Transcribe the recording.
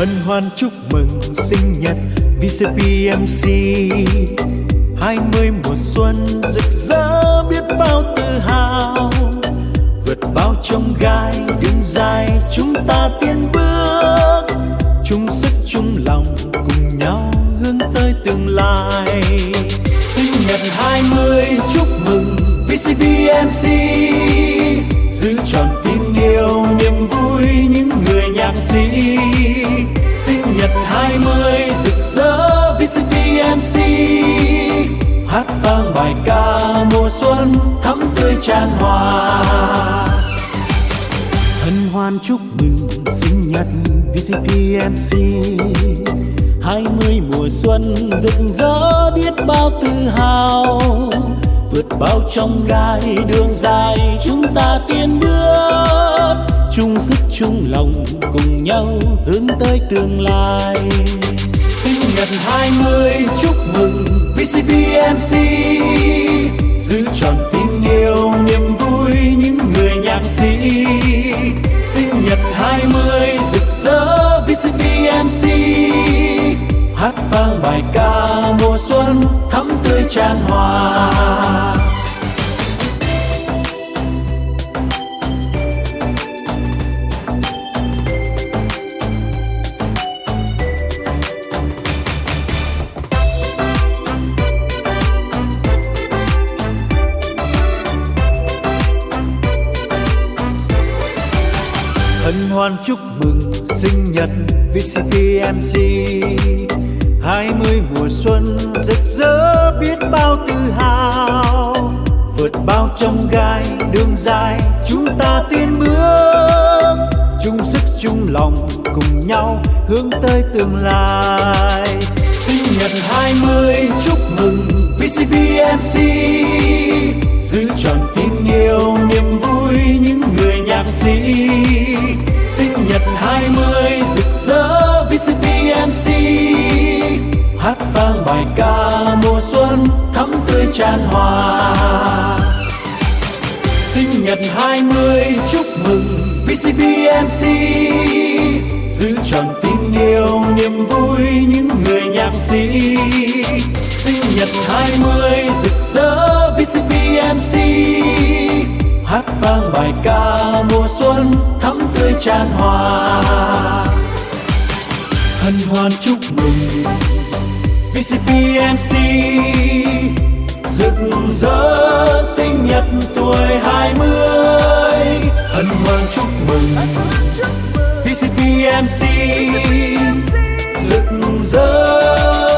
hân hoan chúc mừng sinh nhật VCPMC hai mươi mùa xuân rực rỡ biết bao tự hào. Vượt bao trông gai, đường dài chúng ta tiến bước. Chung sức, chung lòng cùng nhau hướng tới tương lai. Sinh nhật hai mươi chúc mừng VCPMC. Hát vang bài ca mùa xuân thắm tươi tràn hòa. Hân hoan chúc mừng sinh nhật VCPMC hai mươi mùa xuân rực rỡ biết bao tự hào, vượt bao trong gai đường dài chúng ta tiến bước. Chung sức chung lòng cùng nhau hướng tới tương lai. Sinh nhật hai mươi chúc mừng VCPMC giữ tròn tình yêu, niềm vui những người nhạc sĩ. Sinh nhật hai mươi, rực rỡ VCPMC hát vang bài ca mùa xuân thắm tươi tràn hòa. Hân hoan chúc mừng sinh nhật VCPMC hai mươi mùa xuân rực rỡ biết bao tự hào. Vượt bao trong gai, đường dài, chúng ta tiến bước. Chung sức, chung lòng cùng nhau hướng tới tương lai. Sinh nhật hai mươi chúc mừng VCPMC MC tươi hòa. Sinh nhật hai mươi, chúc mừng VCBMC giữ tròn tình yêu, niềm vui những người nhạc sĩ. Sinh nhật hai mươi, rực rỡ VCBMC hát vang bài ca mùa xuân thắm tươi tràn hòa. Hân hoan chúc mừng VCBMC tuổi hai mươi. Hân hoan chúc mừng VCPMC rực rỡ.